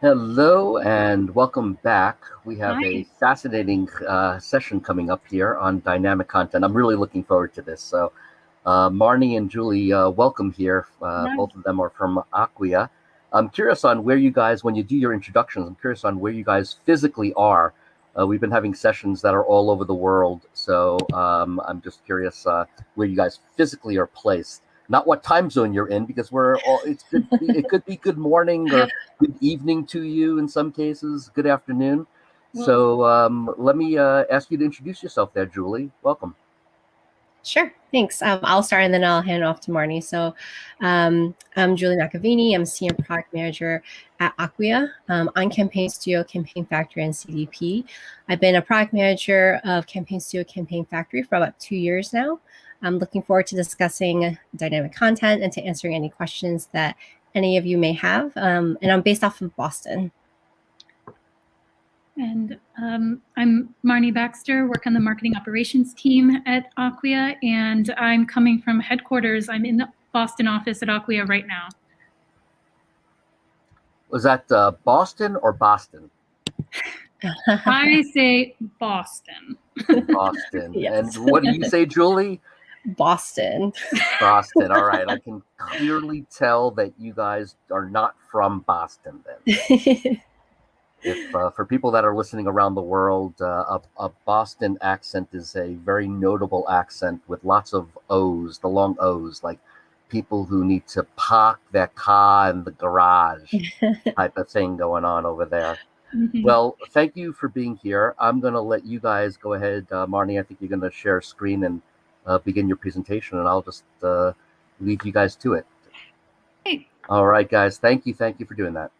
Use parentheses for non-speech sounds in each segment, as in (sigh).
Hello and welcome back. We have Hi. a fascinating uh, session coming up here on dynamic content. I'm really looking forward to this. So, uh, Marnie and Julie, uh, welcome here. Uh, nice. Both of them are from Acquia. I'm curious on where you guys, when you do your introductions, I'm curious on where you guys physically are. Uh, we've been having sessions that are all over the world. So, um, I'm just curious uh, where you guys physically are placed not what time zone you're in because we're all it's good it could be good morning or good evening to you in some cases good afternoon so um, let me uh, ask you to introduce yourself there julie welcome Sure, thanks. Um, I'll start and then I'll hand off to Marnie. So um, I'm Julie McAvini. I'm Senior Product Manager at Acquia um, on Campaign Studio, Campaign Factory, and CDP. I've been a product manager of Campaign Studio, Campaign Factory for about two years now. I'm looking forward to discussing dynamic content and to answering any questions that any of you may have. Um, and I'm based off of Boston. And um, I'm Marnie Baxter, work on the marketing operations team at Acquia, and I'm coming from headquarters. I'm in the Boston office at Acquia right now. Was that uh, Boston or Boston? (laughs) I say Boston. Boston. (laughs) yes. And what do you say, Julie? Boston. Boston. All right. I (laughs) can clearly tell that you guys are not from Boston then. (laughs) if uh, for people that are listening around the world, uh, a, a, Boston accent is a very notable accent with lots of O's, the long O's, like people who need to park their car in the garage (laughs) type of thing going on over there. Mm-hmm. Well, thank you for being here. I'm going to let you guys go ahead. Uh, Marnie, I think you're going to share a screen and uh, begin your presentation, and I'll just uh, leave you guys to it. Hey. All right, guys. Thank you. Thank you for doing that.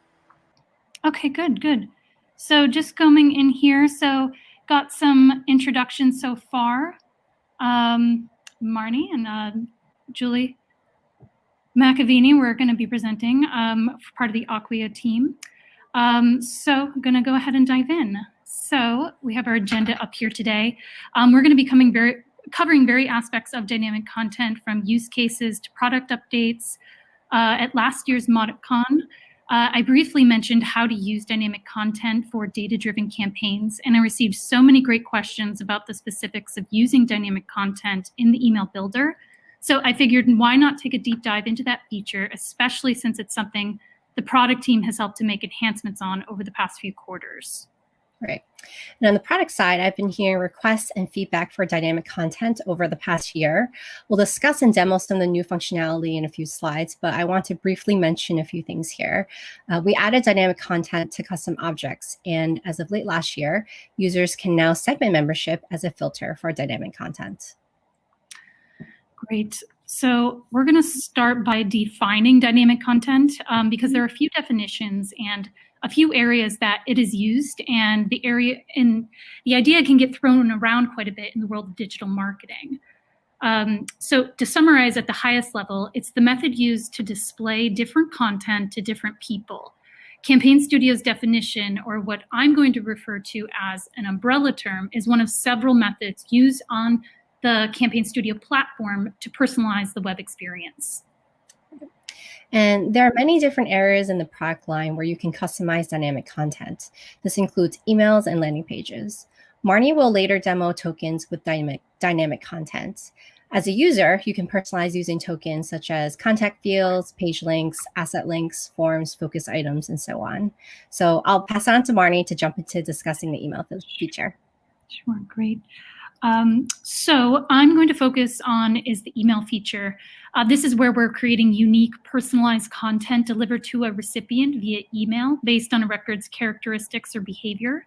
Okay, good, good. So just coming in here, so got some introductions so far. Um, Marnie and uh, Julie McAvini, we're going to be presenting um, for part of the Acquia team. Um, so I'm going to go ahead and dive in. So we have our agenda up here today. Um, we're going to be coming very covering very aspects of dynamic content from use cases to product updates. Uh, at last year's MauticCon, uh, I briefly mentioned how to use dynamic content for data-driven campaigns, and I received so many great questions about the specifics of using dynamic content in the email builder. So I figured why not take a deep dive into that feature, especially since it's something the product team has helped to make enhancements on over the past few quarters. Right. And on the product side, I've been hearing requests and feedback for dynamic content over the past year. We'll discuss and demo some of the new functionality in a few slides, but I want to briefly mention a few things here. Uh, we added dynamic content to custom objects, and as of late last year, users can now segment membership as a filter for dynamic content. Great. So we're going to start by defining dynamic content um, because there are a few definitions and a few areas that it is used and the area and the idea can get thrown around quite a bit in the world of digital marketing. Um, so to summarize at the highest level, it's the method used to display different content to different people. Campaign Studio's definition, or what I'm going to refer to as an umbrella term, is one of several methods used on the Campaign Studio platform to personalize the web experience. And there are many different areas in the product line where you can customize dynamic content. This includes emails and landing pages. Marnie will later demo tokens with dynamic, dynamic content. As a user, you can personalize using tokens such as contact fields, page links, asset links, forms, focus items, and so on. So I'll pass on to Marnie to jump into discussing the email feature. Sure, great. Um, so I'm going to focus on is the email feature. Uh, this is where we're creating unique personalized content delivered to a recipient via email based on a record's characteristics or behavior.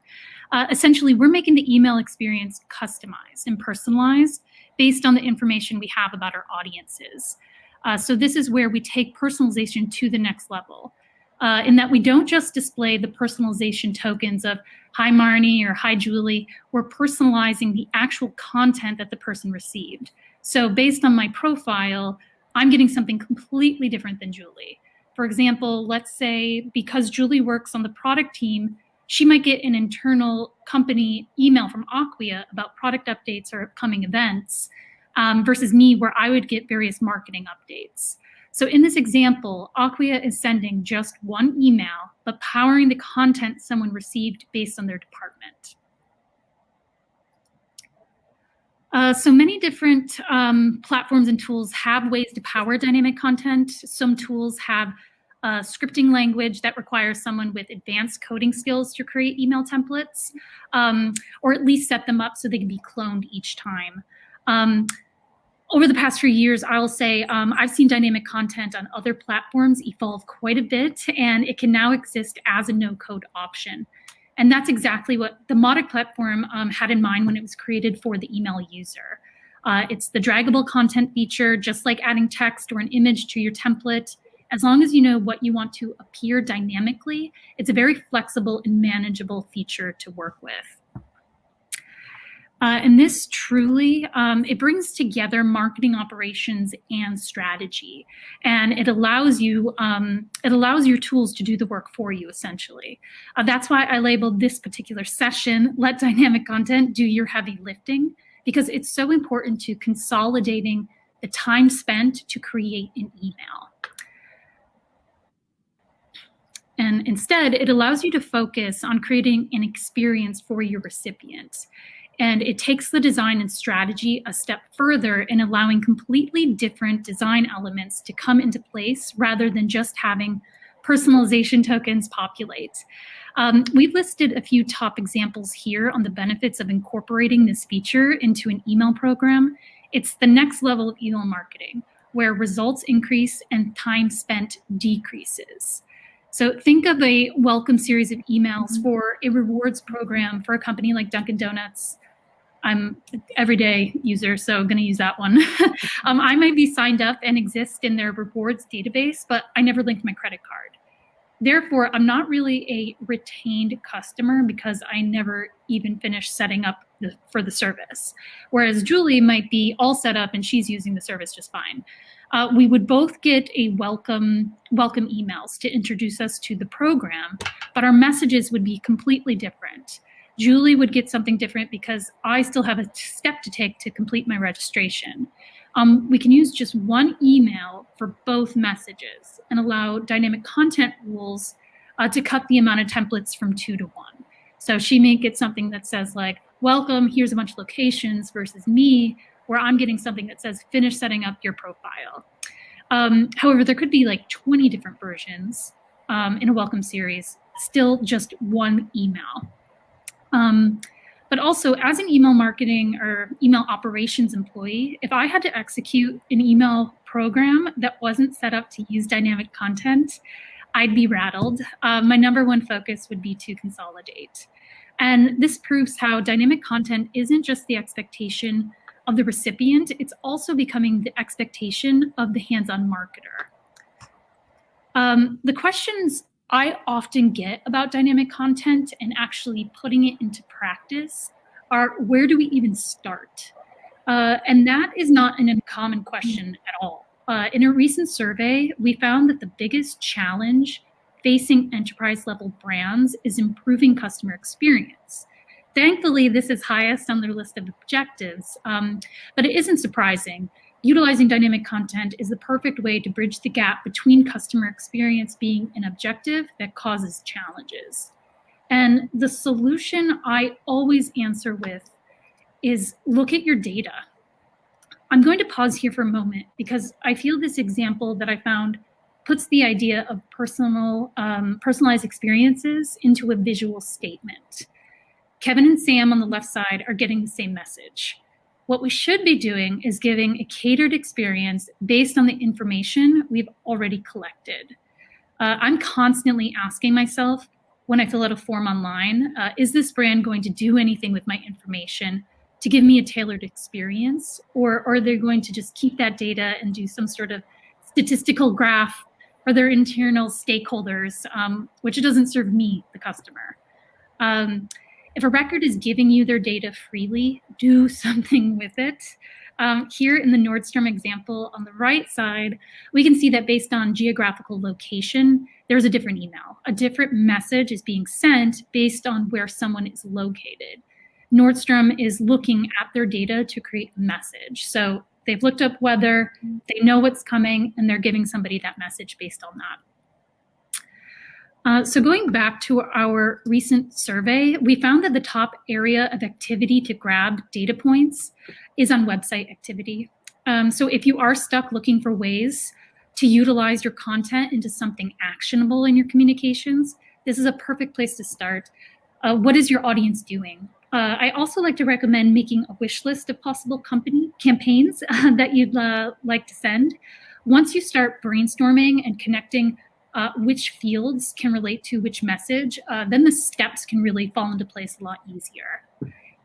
Uh, essentially, we're making the email experience customized and personalized based on the information we have about our audiences. Uh, so this is where we take personalization to the next level uh, in that we don't just display the personalization tokens of hi Marnie or hi Julie, we're personalizing the actual content that the person received. So based on my profile, I'm getting something completely different than Julie. For example, let's say because Julie works on the product team, she might get an internal company email from Acquia about product updates or upcoming events um, versus me where I would get various marketing updates. So in this example, Acquia is sending just one email but powering the content someone received based on their department. Uh, so many different um, platforms and tools have ways to power dynamic content. Some tools have a scripting language that requires someone with advanced coding skills to create email templates, um, or at least set them up so they can be cloned each time. Um, over the past few years, I'll say um, I've seen dynamic content on other platforms evolve quite a bit, and it can now exist as a no-code option. And that's exactly what the Mautic platform um, had in mind when it was created for the email user. Uh, it's the draggable content feature, just like adding text or an image to your template. As long as you know what you want to appear dynamically, it's a very flexible and manageable feature to work with. Uh, and this truly, um, it brings together marketing operations and strategy. And it allows you, um, it allows your tools to do the work for you, essentially. Uh, that's why I labeled this particular session, Let Dynamic Content Do Your Heavy Lifting, because it's so important to consolidating the time spent to create an email. And instead, it allows you to focus on creating an experience for your recipients. And it takes the design and strategy a step further in allowing completely different design elements to come into place rather than just having personalization tokens populate. Um, we've listed a few top examples here on the benefits of incorporating this feature into an email program. It's the next level of email marketing, where results increase and time spent decreases. So think of a welcome series of emails mm-hmm. for a rewards program for a company like Dunkin' Donuts I'm everyday user, so I'm going to use that one. (laughs) um, I might be signed up and exist in their rewards database, but I never linked my credit card. Therefore, I'm not really a retained customer because I never even finished setting up the, for the service. Whereas Julie might be all set up and she's using the service just fine. Uh, we would both get a welcome welcome emails to introduce us to the program, but our messages would be completely different. Julie would get something different because I still have a step to take to complete my registration. Um, we can use just one email for both messages and allow dynamic content rules uh, to cut the amount of templates from two to one. So she may get something that says like, welcome, here's a bunch of locations versus me, where I'm getting something that says, finish setting up your profile. Um, however, there could be like 20 different versions um, in a welcome series, still just one email. Um, but also as an email marketing or email operations employee, if I had to execute an email program that wasn't set up to use dynamic content, I'd be rattled. Uh, my number one focus would be to consolidate. And this proves how dynamic content isn't just the expectation of the recipient, it's also becoming the expectation of the hands-on marketer. Um, the questions I often get about dynamic content and actually putting it into practice are where do we even start? Uh, and that is not an uncommon question at all. Uh, in a recent survey, we found that the biggest challenge facing enterprise level brands is improving customer experience. Thankfully, this is highest on their list of objectives, um, but it isn't surprising utilizing dynamic content is the perfect way to bridge the gap between customer experience being an objective that causes challenges. And the solution I always answer with is look at your data. I'm going to pause here for a moment because I feel this example that I found puts the idea of personal, um, personalized experiences into a visual statement. Kevin and Sam on the left side are getting the same message. What we should be doing is giving a catered experience based on the information we've already collected. Uh, I'm constantly asking myself when I fill out a form online, uh, is this brand going to do anything with my information to give me a tailored experience? Or, are they going to just keep that data and do some sort of statistical graph for their internal stakeholders, um, which doesn't serve me, the customer? Um, if a record is giving you their data freely, do (laughs) something with it. Um, here in the Nordstrom example on the right side, we can see that based on geographical location, there's a different email. A different message is being sent based on where someone is located. Nordstrom is looking at their data to create a message. So they've looked up weather, they know what's coming, and they're giving somebody that message based on that. Uh, so going back to our recent survey, we found that the top area of activity to grab data points is on website activity. Um, so if you are stuck looking for ways to utilize your content into something actionable in your communications, this is a perfect place to start. Uh, what is your audience doing? Uh, I also like to recommend making a wish list of possible company campaigns (laughs) that you'd uh, like to send. Once you start brainstorming and connecting uh, which fields can relate to which message, uh, then the steps can really fall into place a lot easier.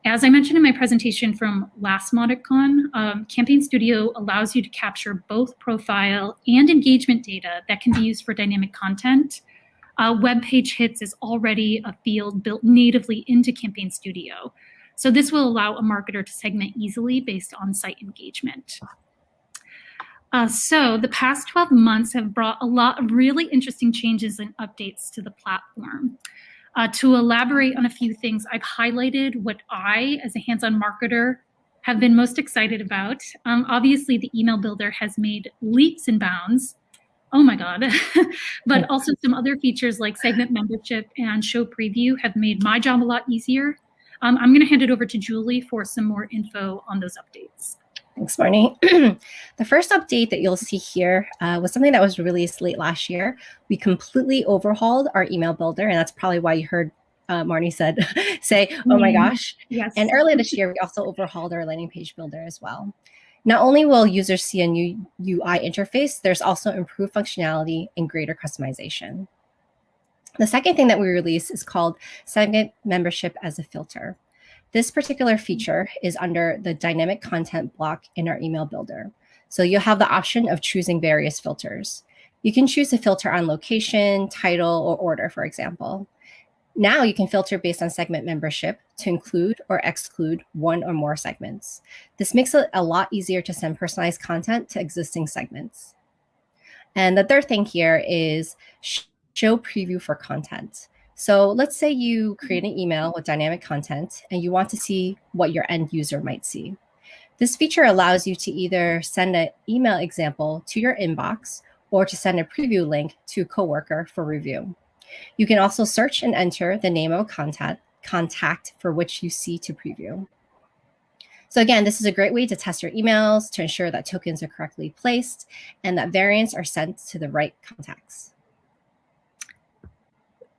As I mentioned in my presentation from last MauticCon, um, Campaign Studio allows you to capture both profile and engagement data that can be used for dynamic content. Uh, web page hits is already a field built natively into Campaign Studio. So this will allow a marketer to segment easily based on site engagement. Uh, so the past 12 months have brought a lot of really interesting changes and updates to the platform. Uh, to elaborate on a few things, I've highlighted what I, as a hands-on marketer, have been most excited about. Um, obviously, the email builder has made leaps and bounds. Oh my God. (laughs) but also some other features like segment membership and show preview have made my job a lot easier. Um, I'm going to hand it over to Julie for some more info on those updates. Thanks, Marnie. (clears throat) the first update that you'll see here uh, was something that was released late last year. We completely overhauled our email builder, and that's probably why you heard uh, Marnie said, (laughs) say, oh my mm-hmm. gosh. Yes. And earlier this year, we also overhauled our landing page builder as well. Not only will users see a new UI interface, there's also improved functionality and greater customization. The second thing that we released is called Segment Membership as a Filter. This particular feature is under the dynamic content block in our email builder. So you'll have the option of choosing various filters. You can choose a filter on location, title, or order, for example. Now you can filter based on segment membership to include or exclude one or more segments. This makes it a lot easier to send personalized content to existing segments. And the third thing here is show preview for content. So let's say you create an email with dynamic content and you want to see what your end user might see. This feature allows you to either send an email example to your inbox or to send a preview link to a coworker for review. You can also search and enter the name of a contact, contact for which you see to preview. So again, this is a great way to test your emails to ensure that tokens are correctly placed and that variants are sent to the right contacts.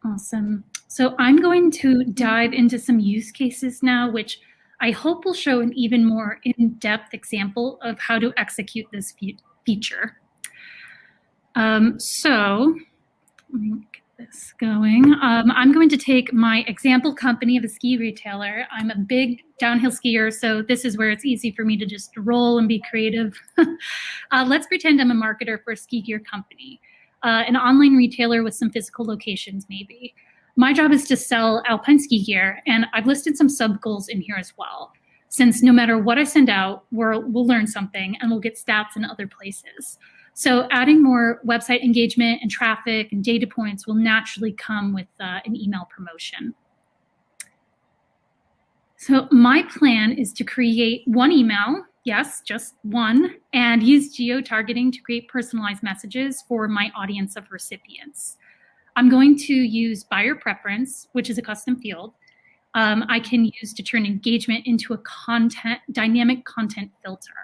Awesome. So I'm going to dive into some use cases now, which I hope will show an even more in-depth example of how to execute this fe feature. Um, so let me get this going. Um, I'm going to take my example company of a ski retailer. I'm a big downhill skier, so this is where it's easy for me to just roll and be creative. (laughs) uh, let's pretend I'm a marketer for a ski gear company uh, an online retailer with some physical locations maybe. My job is to sell alpine ski gear, and I've listed some sub goals in here as well. Since no matter what I send out, we'll, we'll learn something and we'll get stats in other places. So adding more website engagement and traffic and data points will naturally come with uh, an email promotion. So my plan is to create one email yes, just one, and use geo-targeting to create personalized messages for my audience of recipients. I'm going to use buyer preference, which is a custom field. Um, I can use to turn engagement into a content dynamic content filter.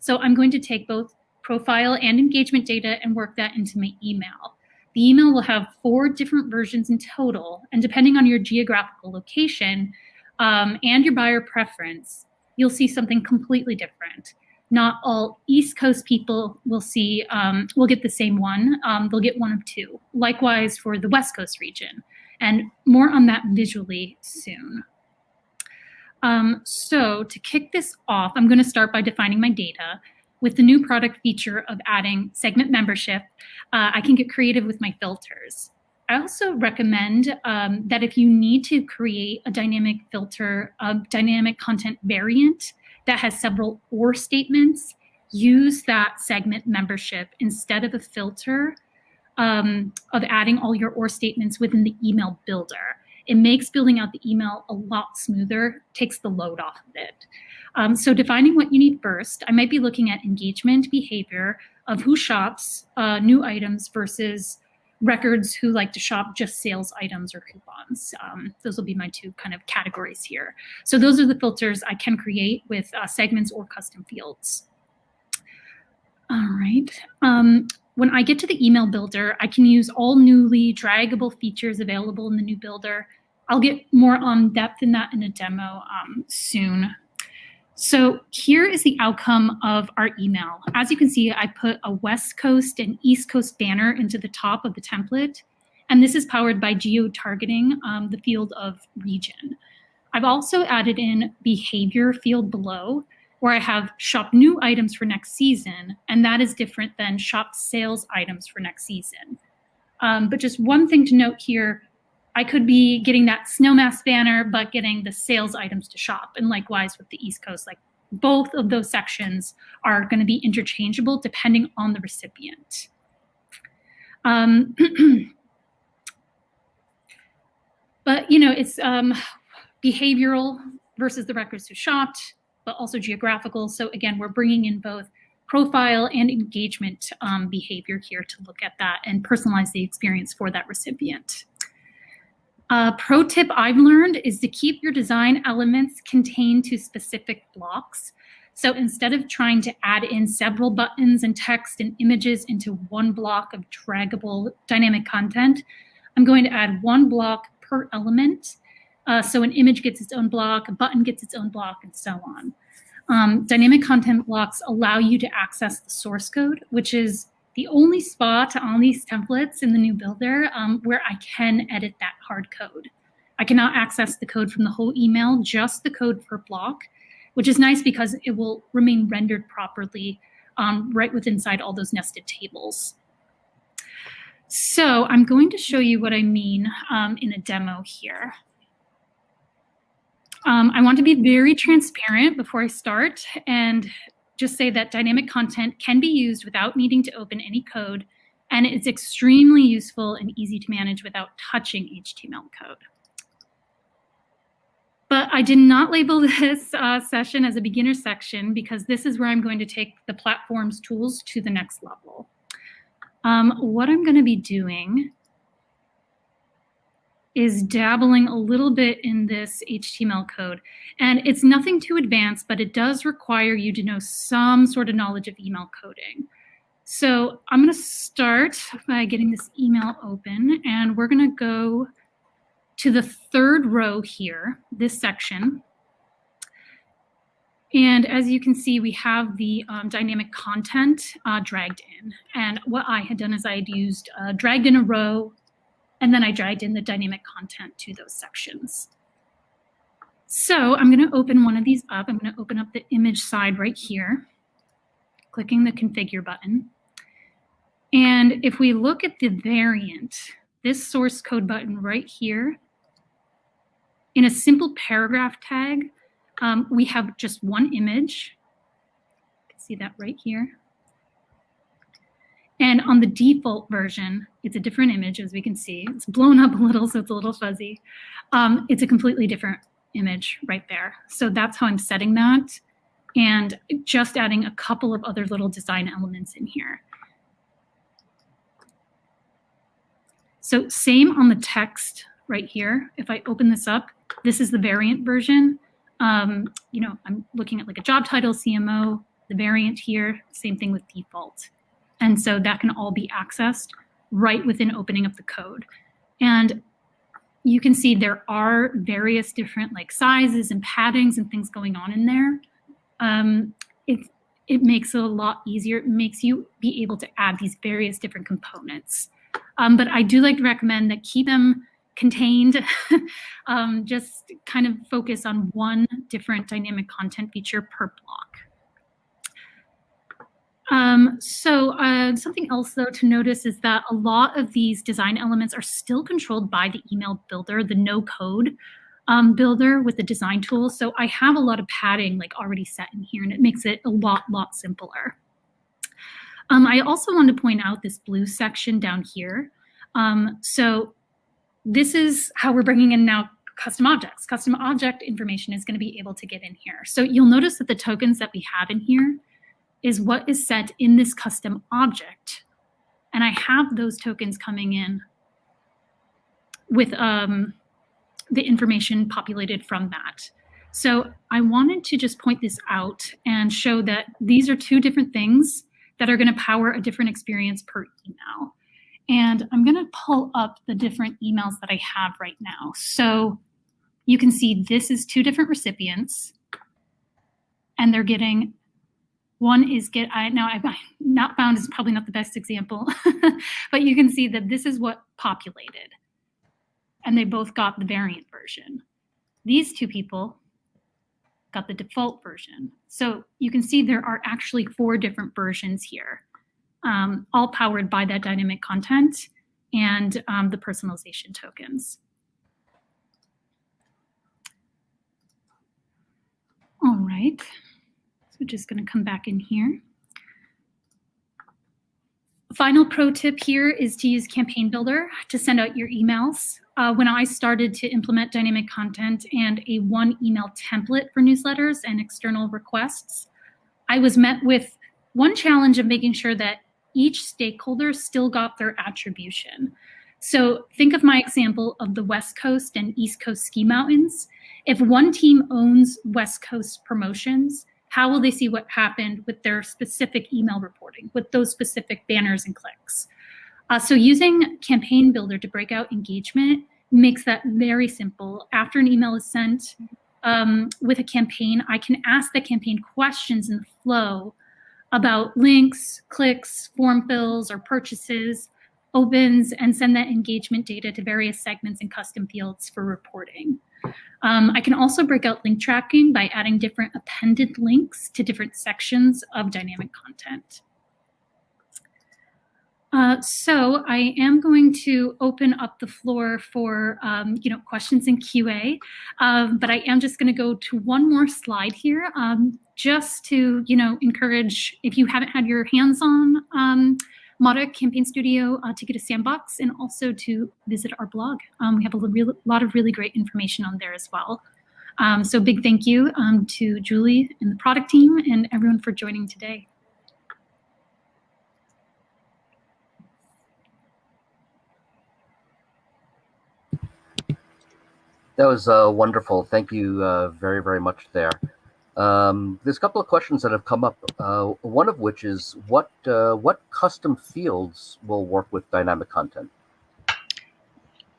So I'm going to take both profile and engagement data and work that into my email. The email will have four different versions in total, and depending on your geographical location um, and your buyer preference, you'll see something completely different. Not all East Coast people will see, um, will get the same one. Um, they'll get one of two. Likewise for the West Coast region. And more on that visually soon. Um, so to kick this off, I'm going to start by defining my data. With the new product feature of adding segment membership, uh, I can get creative with my filters. I also recommend um, that if you need to create a dynamic filter, a dynamic content variant that has several or statements, use that segment membership instead of a filter um, of adding all your or statements within the email builder. It makes building out the email a lot smoother, takes the load off of it. Um, so defining what you need first, I might be looking at engagement behavior of who shops uh, new items versus records who like to shop just sales items or coupons. Um, those will be my two kind of categories here. So those are the filters I can create with uh, segments or custom fields. All right. Um, when I get to the email builder, I can use all newly draggable features available in the new builder. I'll get more on depth in that in a demo um, soon. So here is the outcome of our email. As you can see, I put a West Coast and East Coast banner into the top of the template. And this is powered by geo-targeting um, the field of region. I've also added in behavior field below where I have shop new items for next season. And that is different than shop sales items for next season. Um, but just one thing to note here, I could be getting that snowmass banner, but getting the sales items to shop. And likewise with the East Coast, like both of those sections are going to be interchangeable depending on the recipient. Um, (clears throat) but, you know, it's um, behavioral versus the records who shopped, but also geographical. So again, we're bringing in both profile and engagement um, behavior here to look at that and personalize the experience for that recipient. A pro tip I've learned is to keep your design elements contained to specific blocks. So instead of trying to add in several buttons and text and images into one block of draggable dynamic content, I'm going to add one block per element. Uh, so an image gets its own block, a button gets its own block, and so on. Um, dynamic content blocks allow you to access the source code, which is the only spot on these templates in the new builder um, where I can edit that hard code. I cannot access the code from the whole email, just the code per block, which is nice because it will remain rendered properly um, right within inside all those nested tables. So I'm going to show you what I mean um, in a demo here. Um, I want to be very transparent before I start and just say that dynamic content can be used without needing to open any code, and it's extremely useful and easy to manage without touching HTML code. But I did not label (laughs) this uh, session as a beginner section because this is where I'm going to take the platform's tools to the next level. Um, what I'm going to be doing is dabbling a little bit in this HTML code. And it's nothing too advanced, but it does require you to know some sort of knowledge of email coding. So I'm going to start by getting this email open, and we're going to go to the third row here, this section. And as you can see, we have the um, dynamic content uh, dragged in. And what I had done is I had used uh, dragged in a row and then I dragged in the dynamic content to those sections. So I'm going to open one of these up. I'm going to open up the image side right here, clicking the configure button. And if we look at the variant, this source code button right here, in a simple paragraph tag, um, we have just one image. You can see that right here. And on the default version, it's a different image, as we can see. It's blown up a little, so it's a little fuzzy. Um, it's a completely different image right there. So that's how I'm setting that. And just adding a couple of other little design elements in here. So same on the text right here. If I open this up, this is the variant version. Um, you know, I'm looking at like a job title, CMO, the variant here, same thing with default. And so that can all be accessed right within opening up the code. And you can see there are various different like sizes and paddings and things going on in there. Um, it, it makes it a lot easier. It makes you be able to add these various different components. Um, but I do like to recommend that keep them contained. (laughs) um, just kind of focus on one different dynamic content feature per block. Um, so uh, something else though to notice is that a lot of these design elements are still controlled by the email builder, the no code um, builder with the design tools. So I have a lot of padding like already set in here and it makes it a lot, lot simpler. Um, I also want to point out this blue section down here. Um, so this is how we're bringing in now custom objects. Custom object information is going to be able to get in here. So you'll notice that the tokens that we have in here is what is set in this custom object. and I have those tokens coming in with um, the information populated from that. So I wanted to just point this out and show that these are two different things that are going to power a different experience per email. And I'm going to pull up the different emails that I have right now. So you can see this is two different recipients and they're getting one is get I now I (laughs) not found is probably not the best example, (laughs) but you can see that this is what populated. And they both got the variant version. These two people got the default version. So you can see there are actually four different versions here, um, all powered by that dynamic content and um, the personalization tokens. All right. So just going to come back in here. Final pro tip here is to use Campaign Builder to send out your emails. Uh, when I started to implement dynamic content and a one email template for newsletters and external requests, I was met with one challenge of making sure that each stakeholder still got their attribution. So think of my example of the West Coast and East Coast ski mountains. If one team owns West Coast promotions, how will they see what happened with their specific email reporting, with those specific banners and clicks? Uh, so using Campaign Builder to break out engagement makes that very simple. After an email is sent um, with a campaign, I can ask the campaign questions in the flow about links, clicks, form fills, or purchases, opens, and send that engagement data to various segments and custom fields for reporting. Um, I can also break out link tracking by adding different appended links to different sections of dynamic content. Uh, so I am going to open up the floor for um, you know questions in QA, um, but I am just going to go to one more slide here, um, just to you know encourage if you haven't had your hands on um, Campaign Studio uh, to get a sandbox and also to visit our blog. Um, we have a real, lot of really great information on there as well. Um, so big thank you um, to Julie and the product team and everyone for joining today. That was uh, wonderful. Thank you uh, very, very much there. Um, there's a couple of questions that have come up. Uh, one of which is what uh, what custom fields will work with dynamic content?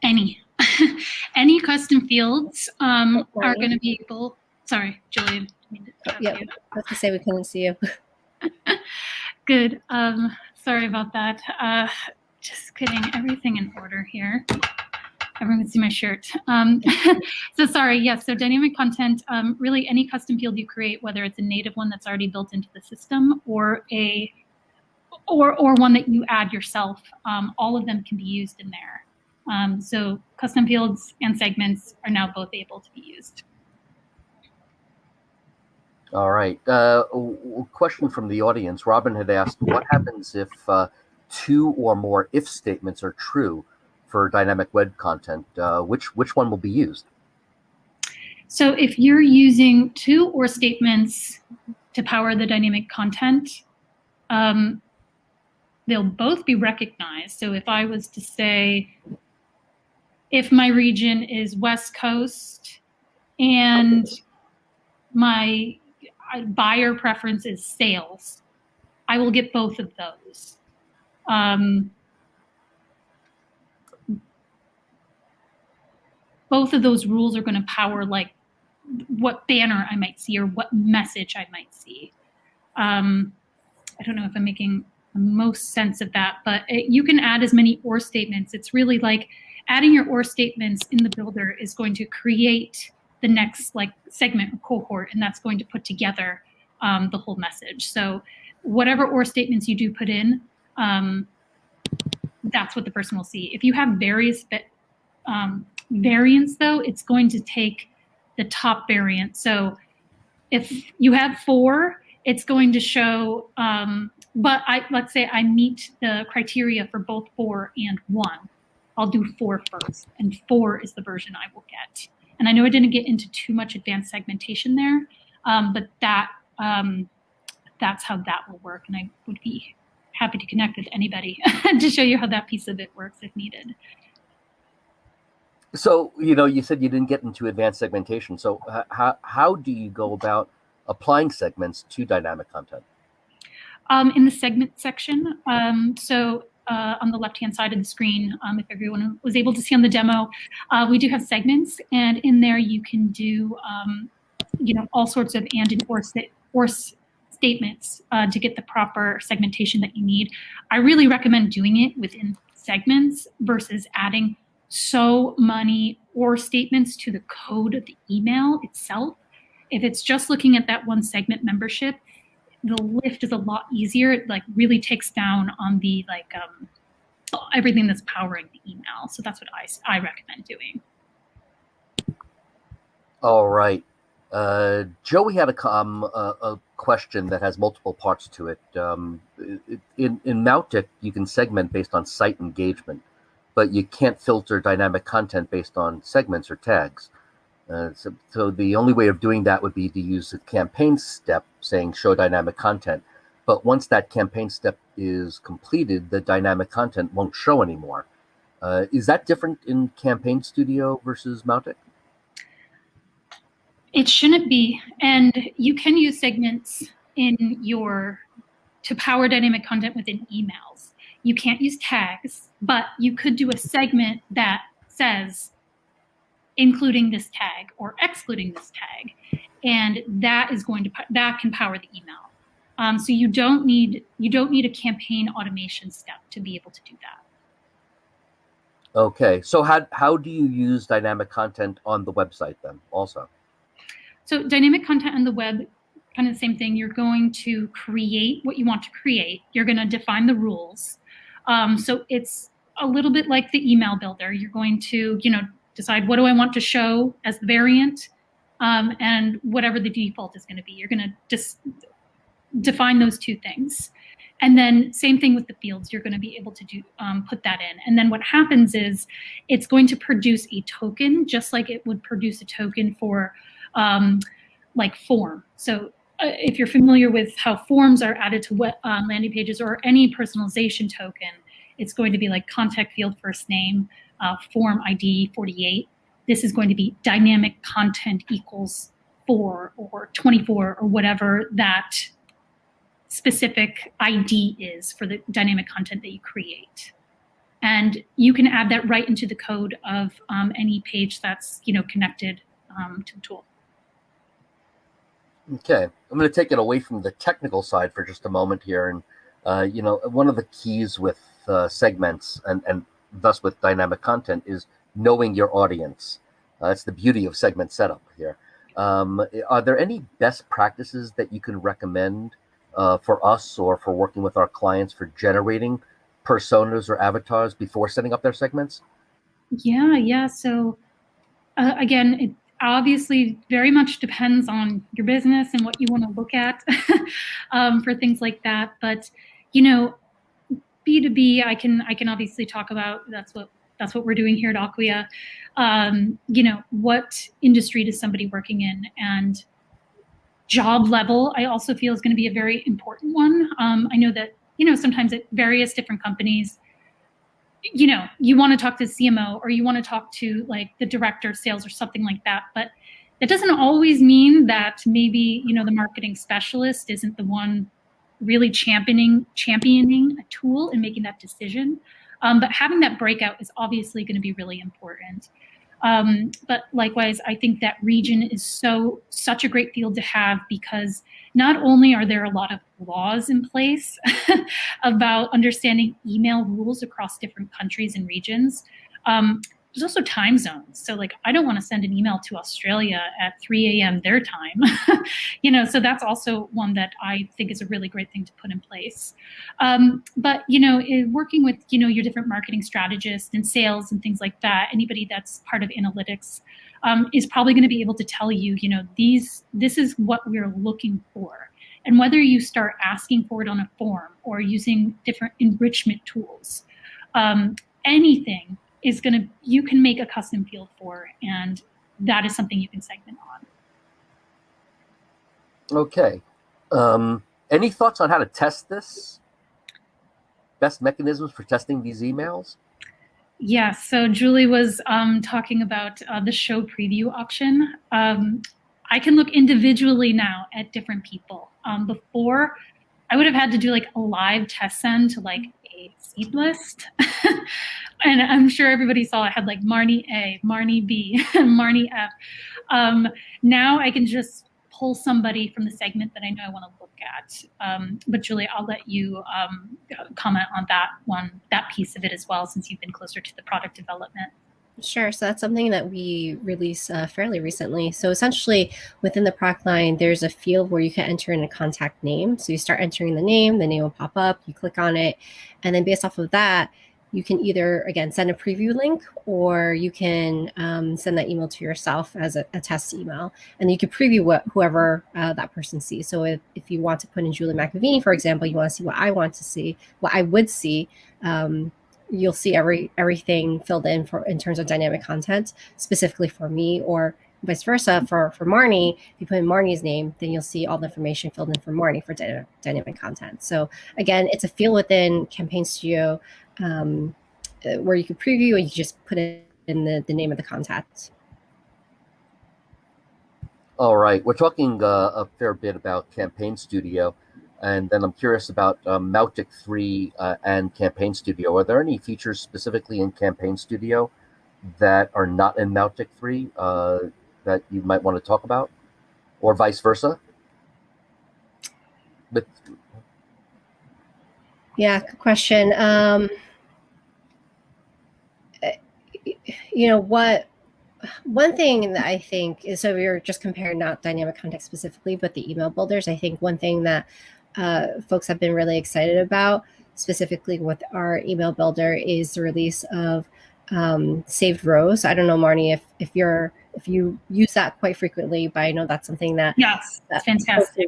Any, (laughs) any custom fields um, are going to be able. Sorry, Julian. Yeah, I was to say we couldn't see you. (laughs) Good. Um, sorry about that. Uh, just getting everything in order here everyone can see my shirt. Um, (laughs) so sorry, yes, so dynamic content, um, really any custom field you create, whether it's a native one that's already built into the system or a or, or one that you add yourself, um, all of them can be used in there. Um, so custom fields and segments are now both able to be used. All right. Uh, question from the audience. Robin had asked, what happens if uh, two or more if statements are true? For dynamic web content, uh, which which one will be used? So if you're using two or statements to power the dynamic content, um, they'll both be recognized. So if I was to say, if my region is West Coast and my buyer preference is sales, I will get both of those. Um, both of those rules are going to power like what banner I might see or what message I might see. Um, I don't know if I'm making the most sense of that, but it, you can add as many or statements. It's really like adding your or statements in the builder is going to create the next like segment or cohort, and that's going to put together um, the whole message. So whatever or statements you do put in, um, that's what the person will see. If you have various um, variants though, it's going to take the top variant. So if you have four, it's going to show, um, but I, let's say I meet the criteria for both four and one. I'll do four first, and four is the version I will get. And I know I didn't get into too much advanced segmentation there, um, but that um, that's how that will work. And I would be happy to connect with anybody (laughs) to show you how that piece of it works if needed. So, you know, you said you didn't get into advanced segmentation. So how, how do you go about applying segments to dynamic content? Um, in the segment section, um, so uh, on the left-hand side of the screen, um, if everyone was able to see on the demo, uh, we do have segments, and in there you can do, um, you know, all sorts of and and or, or statements uh, to get the proper segmentation that you need. I really recommend doing it within segments versus adding so money or statements to the code of the email itself. If it's just looking at that one segment membership, the lift is a lot easier. It like really takes down on the like um, everything that's powering the email. So that's what I, I recommend doing. All right. Uh, Joey had a, um, a, a, question that has multiple parts to it. Um, in, in Mautic, you can segment based on site engagement, but you can't filter dynamic content based on segments or tags. Uh, so, so, the only way of doing that would be to use a campaign step saying show dynamic content. But once that campaign step is completed, the dynamic content won't show anymore. Uh, is that different in Campaign Studio versus Mautic? It shouldn't be. And you can use segments in your to power dynamic content within emails. You can't use tags, but you could do a segment that says including this tag or excluding this tag. And that is going to, that can power the email. Um, so you don't need, you don't need a campaign automation step to be able to do that. Okay, so how, how do you use dynamic content on the website then also? So dynamic content on the web, kind of the same thing. You're going to create what you want to create. You're going to define the rules. Um, so it's a little bit like the email builder. You're going to, you know, decide what do I want to show as the variant, um, and whatever the default is going to be. You're going to just define those two things. And then same thing with the fields, you're going to be able to do um, put that in. And then what happens is it's going to produce a token, just like it would produce a token for um, like form. So if you're familiar with how forms are added to uh, landing pages or any personalization token, it's going to be like contact field first name, uh, form ID 48. This is going to be dynamic content equals 4 or 24 or whatever that specific ID is for the dynamic content that you create. And you can add that right into the code of um, any page that's you know connected um, to the tool. Okay, I'm going to take it away from the technical side for just a moment here. And, uh, you know, one of the keys with uh, segments and, and thus with dynamic content is knowing your audience. Uh, that's the beauty of segment setup here. Um, are there any best practices that you can recommend uh, for us or for working with our clients for generating personas or avatars before setting up their segments? Yeah, yeah. So uh, again, it obviously very much depends on your business and what you want to look at (laughs) um, for things like that. But you know, B2B, I can I can obviously talk about that's what that's what we're doing here at Acquia. Um, you know, what industry does somebody working in and job level, I also feel is going to be a very important one. Um, I know that, you know, sometimes at various different companies, you know, you want to talk to the CMO or you want to talk to like the director of sales or something like that. But that doesn't always mean that maybe, you know, the marketing specialist isn't the one really championing championing a tool and making that decision. Um, but having that breakout is obviously going to be really important. Um, but likewise, I think that region is so such a great field to have because not only are there a lot of laws in place (laughs) about understanding email rules across different countries and regions, um, there's also time zones. So like, I don't want to send an email to Australia at 3 a.m. their time, (laughs) you know, so that's also one that I think is a really great thing to put in place. Um, but, you know, working with, you know, your different marketing strategists and sales and things like that, anybody that's part of analytics um, is probably going to be able to tell you, you know, these, this is what we're looking for. And whether you start asking for it on a form or using different enrichment tools, um, anything is going to, you can make a custom field for, and that is something you can segment on. Okay. Um, any thoughts on how to test this? best mechanisms for testing these emails? Yeah, so Julie was um, talking about uh, the show preview option. Um, I can look individually now at different people. Um, before, I would have had to do like a live test send to like seed list. (laughs) and I'm sure everybody saw I had like Marnie A, Marnie B, (laughs) Marnie F. Um, now I can just pull somebody from the segment that I know I want to look at. Um, but Julie, I'll let you um, comment on that one, that piece of it as well, since you've been closer to the product development. Sure. So that's something that we released uh, fairly recently. So essentially, within the product line, there's a field where you can enter in a contact name. So you start entering the name, the name will pop up, you click on it, and then based off of that, you can either again send a preview link or you can um, send that email to yourself as a, a test email and you can preview what whoever uh, that person sees so if, if you want to put in julie mcavini for example you want to see what i want to see what i would see um, you'll see every everything filled in for in terms of dynamic content specifically for me or vice versa for for marnie. If you put in marnie's name then you'll see all the information filled in for marnie for dy- dynamic content. So again it's a field within campaign studio um, uh, where you can preview and you just put it in the, the name of the contact. All right, we're talking uh, a fair bit about Campaign Studio, and then I'm curious about um, Mautic 3 uh, and Campaign Studio. Are there any features specifically in Campaign Studio that are not in Mautic 3 uh, that you might want to talk about, or vice versa? But yeah, good question. Um, you know what one thing that I think is so we are just comparing not dynamic context specifically, but the email builders. I think one thing that uh, folks have been really excited about, specifically with our email builder, is the release of um, saved rows. I don't know, Marnie, if if you're if you use that quite frequently, but I know that's something that yes, that's fantastic.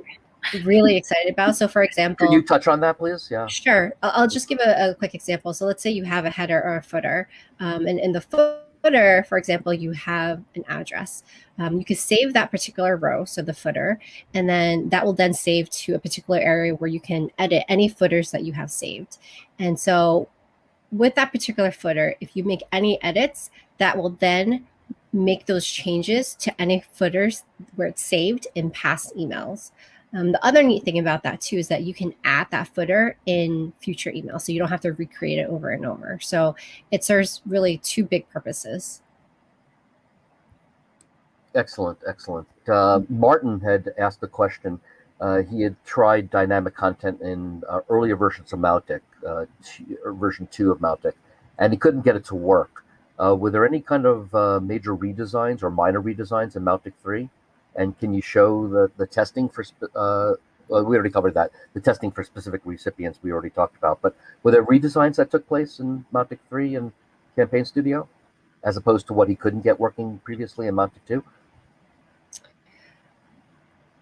Really excited about. So, for example, can you touch on that, please? Yeah, sure. I'll, I'll just give a, a, quick example. So, let's say you have a header or a footer, um, and in the footer footer, for example, you have an address. Um, you could save that particular row, so the footer, and then that will then save to a particular area where you can edit any footers that you have saved. And so with that particular footer, if you make any edits, that will then make those changes to any footers where it's saved in past emails. Um, the other neat thing about that too is that you can add that footer in future emails, so you don't have to recreate it over and over. So it serves really two big purposes. Excellent, excellent. Uh, Martin had asked the question. Uh, he had tried dynamic content in uh, earlier versions of Mautic, uh, version two of Mautic, and he couldn't get it to work. Uh, were there any kind of uh, major redesigns or minor redesigns in Mautic 3? And can you show the, the testing for, uh, well, we already covered that. The testing for specific recipients we already talked about. But were there redesigns that took place in Mautic 3 and Campaign Studio, as opposed to what he couldn't get working previously in Mautic 2?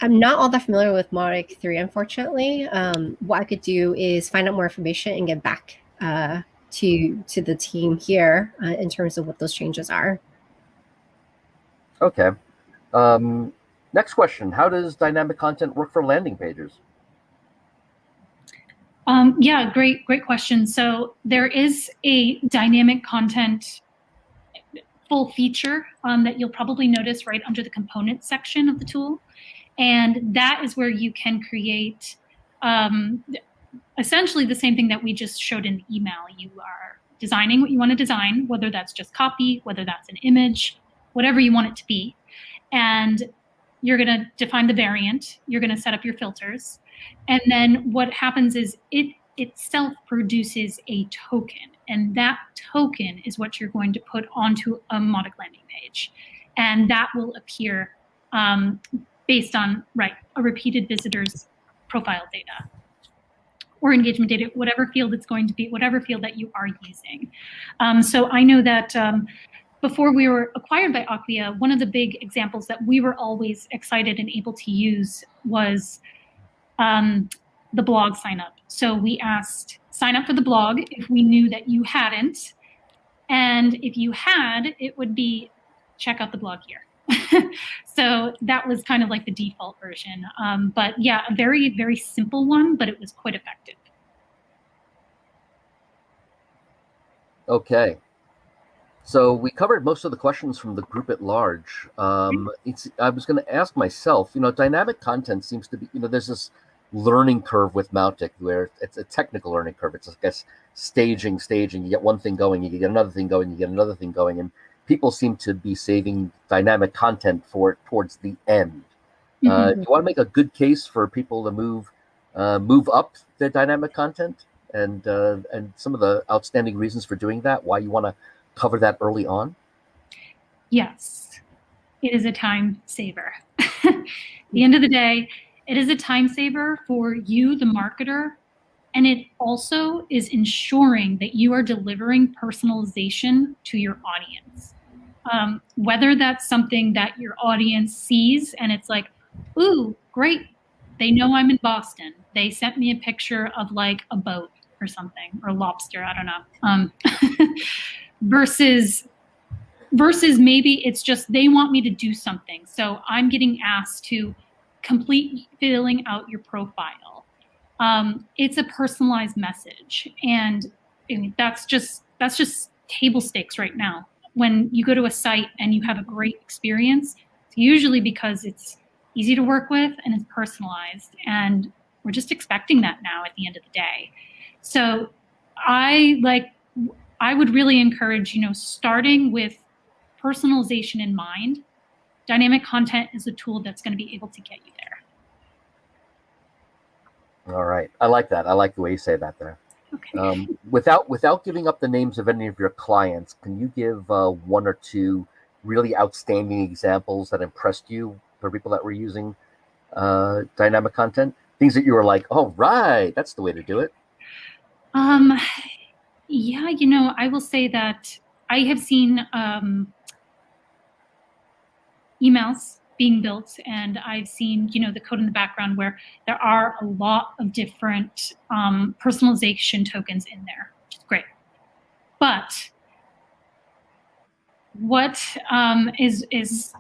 I'm not all that familiar with Mautic 3, unfortunately. Um, what I could do is find out more information and get back uh, to to the team here uh, in terms of what those changes are. Okay. Um, Next question, how does dynamic content work for landing pages? Um, yeah, great, great question. So there is a dynamic content full feature um, that you'll probably notice right under the components section of the tool. And that is where you can create um, essentially the same thing that we just showed in the email. You are designing what you want to design, whether that's just copy, whether that's an image, whatever you want it to be. And you're going to define the variant, you're going to set up your filters, and then what happens is it itself produces a token, and that token is what you're going to put onto a Mautic landing page, and that will appear um, based on right a repeated visitor's profile data or engagement data, whatever field it's going to be, whatever field that you are using. Um, so I know that um, before we were acquired by Acquia, one of the big examples that we were always excited and able to use was um, the blog sign up. So we asked, sign up for the blog if we knew that you hadn't. And if you had, it would be check out the blog here. (laughs) so that was kind of like the default version. Um, but yeah, a very, very simple one, but it was quite effective. Okay. So we covered most of the questions from the group at large. Um, it's, I was going to ask myself, you know, dynamic content seems to be, you know, there's this learning curve with Mautic where it's a technical learning curve. It's, I guess, staging, staging. You get one thing going, you get another thing going, you get another thing going. And people seem to be saving dynamic content for it towards the end. Uh, mm-hmm. Uh, you want to make a good case for people to move uh, move up their dynamic content and uh, and some of the outstanding reasons for doing that. Why you want to cover that early on? Yes, it is a time saver. (laughs) the end of the day, it is a time saver for you, the marketer, and it also is ensuring that you are delivering personalization to your audience. Um, whether that's something that your audience sees and it's like, ooh, great, they know I'm in Boston. They sent me a picture of like a boat or something or lobster. I don't know. Um, (laughs) versus versus maybe it's just they want me to do something. So I'm getting asked to complete filling out your profile. Um, it's a personalized message, and that's just that's just table stakes right now. When you go to a site and you have a great experience, it's usually because it's easy to work with and it's personalized, and we're just expecting that now at the end of the day. So I like I would really encourage, you know, starting with personalization in mind. Dynamic content is a tool that's going to be able to get you there. All right. I like that. I like the way you say that there. Okay. Um, without without giving up the names of any of your clients, can you give uh, one or two really outstanding examples that impressed you for people that were using uh, dynamic content? Things that you were like, "Oh, right, that's the way to do it." Um, yeah, you know, I will say that I have seen um, emails being built and I've seen, you know, the code in the background where there are a lot of different um, personalization tokens in there, great. But what um, is is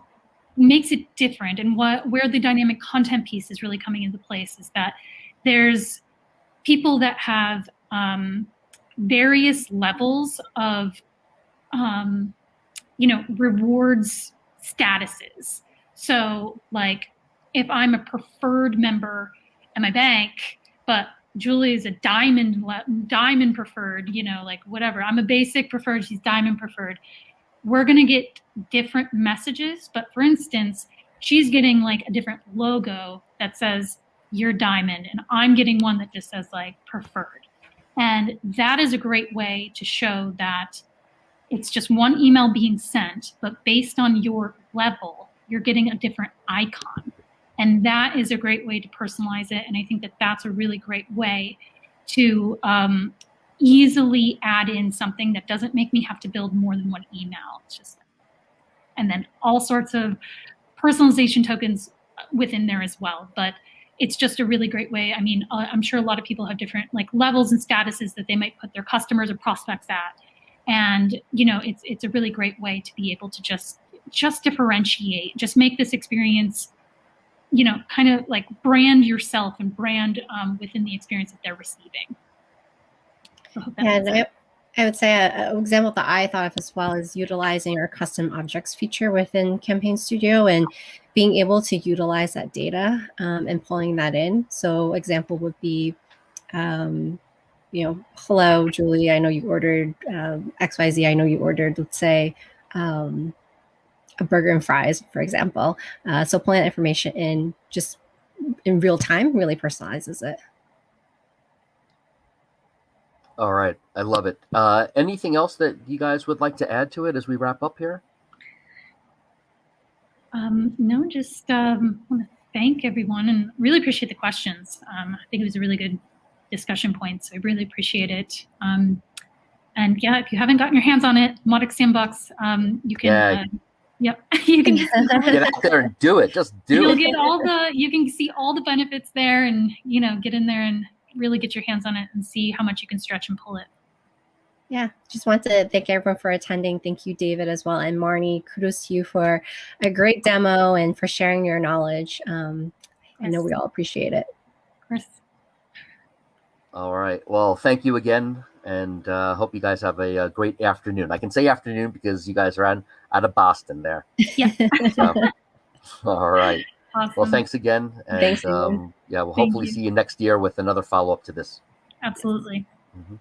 makes it different and what where the dynamic content piece is really coming into place is that there's people that have um, various levels of, um, you know, rewards statuses. So, like, if I'm a preferred member at my bank, but Julie is a diamond diamond preferred, you know, like whatever. I'm a basic preferred, she's diamond preferred. We're going to get different messages, but for instance, she's getting like a different logo that says you're diamond and I'm getting one that just says like preferred. And that is a great way to show that it's just one email being sent, but based on your level, you're getting a different icon. And that is a great way to personalize it. And I think that that's a really great way to um, easily add in something that doesn't make me have to build more than one email. It's just, and then all sorts of personalization tokens within there as well. But it's just a really great way. I mean, uh, I'm sure a lot of people have different like levels and statuses that they might put their customers or prospects at. And, you know, it's, it's a really great way to be able to just, just differentiate, just make this experience, you know, kind of like brand yourself and brand um, within the experience that they're receiving. So and I, I would say an example that I thought of as well is utilizing our custom objects feature within Campaign Studio and being able to utilize that data um, and pulling that in. So example would be, um, you know, hello, Julie, I know you ordered um, XYZ. I know you ordered, let's say, um, a burger and fries, for example. Uh, so pulling that information in just in real time really personalizes it. All right. I love it. Uh, anything else that you guys would like to add to it as we wrap up here? Um, no, just um, want to thank everyone and really appreciate the questions. Um, I think it was a really good discussion point, so I really appreciate it. Um, and yeah, if you haven't gotten your hands on it, Mautic Sandbox, um, you can. Yeah. Uh, yep, (laughs) you can (laughs) get out there and do it. Just do You'll it. Get all the. You can see all the benefits there, and you know, get in there and really get your hands on it and see how much you can stretch and pull it. Yeah, just want to thank everyone for attending. Thank you, David, as well. And Marnie, kudos to you for a great demo and for sharing your knowledge. Um, I know we all appreciate it. Of course. All right. Well, thank you again. and uh, hope you guys have a, a, great afternoon. I can say afternoon because you guys are out, out of Boston there. Yeah. (laughs) So, all right. Awesome. Well, thanks again. And Thanks, um, yeah, we'll Thank hopefully you. see you next year with another follow up to this. Absolutely. Mhm.